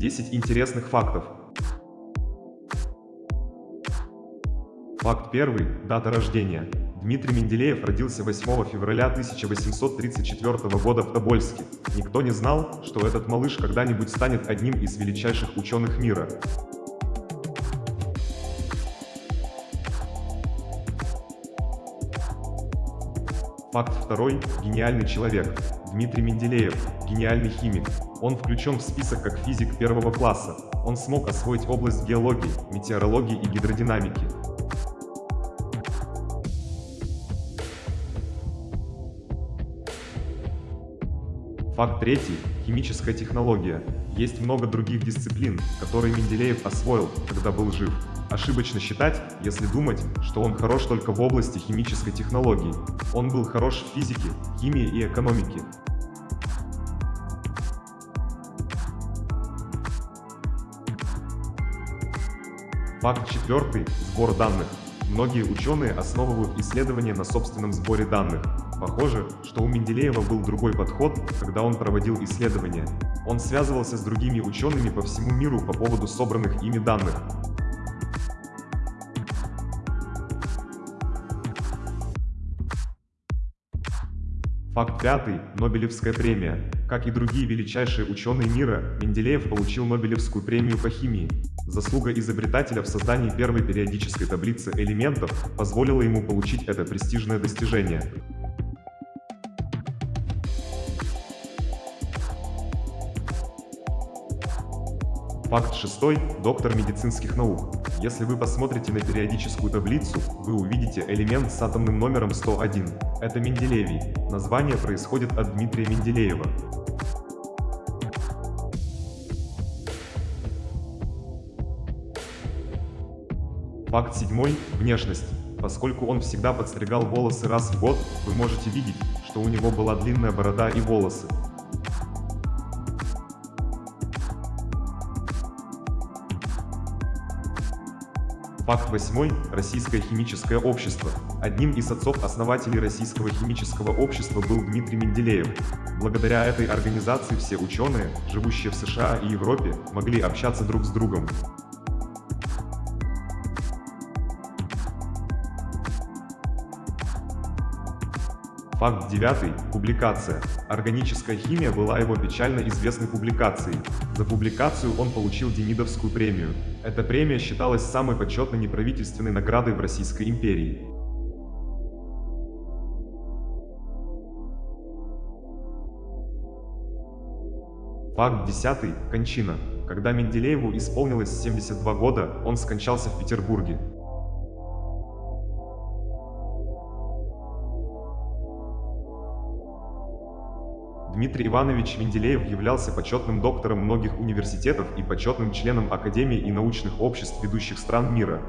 10 интересных фактов. Факт первый. Дата рождения. Дмитрий Менделеев родился 8 февраля 1834 года в Тобольске. Никто не знал, что этот малыш когда-нибудь станет одним из величайших ученых мира. Факт второй. Гениальный человек. Дмитрий Менделеев. Гениальный химик. Он включен в список как физик первого класса. Он смог освоить область геологии, метеорологии и гидродинамики. Факт третий. Химическая технология. Есть много других дисциплин, которые Менделеев освоил, когда был жив. Ошибочно считать, если думать, что он хорош только в области химической технологии. Он был хорош в физике, химии и экономике. Факт четвертый. Сбор данных. Многие ученые основывают исследования на собственном сборе данных. Похоже, что у Менделеева был другой подход, когда он проводил исследования. Он связывался с другими учеными по всему миру по поводу собранных ими данных. Факт пятый. Нобелевская премия. Как и другие величайшие ученые мира, Менделеев получил Нобелевскую премию по химии. Заслуга изобретателя в создании первой периодической таблицы элементов позволила ему получить это престижное достижение. Факт шестой. Доктор медицинских наук. Если вы посмотрите на периодическую таблицу, вы увидите элемент с атомным номером 101. Это Менделевий. Название происходит от Дмитрия Менделеева. Факт седьмой. Внешность. Поскольку он всегда подстригал волосы раз в год, вы можете видеть, что у него была длинная борода и волосы. Факт восьмой. Российское химическое общество. Одним из отцов-основателей Российского химического общества был Дмитрий Менделеев. Благодаря этой организации все ученые, живущие в США и Европе, могли общаться друг с другом. Факт девятый. Публикация. Органическая химия была его печально известной публикацией. За публикацию он получил Демидовскую премию. Эта премия считалась самой почетной неправительственной наградой в Российской империи. Факт десятый. Кончина. Когда Менделееву исполнилось 72 года, он скончался в Петербурге. Дмитрий Иванович Менделеев являлся почетным доктором многих университетов и почетным членом Академий и научных обществ ведущих стран мира.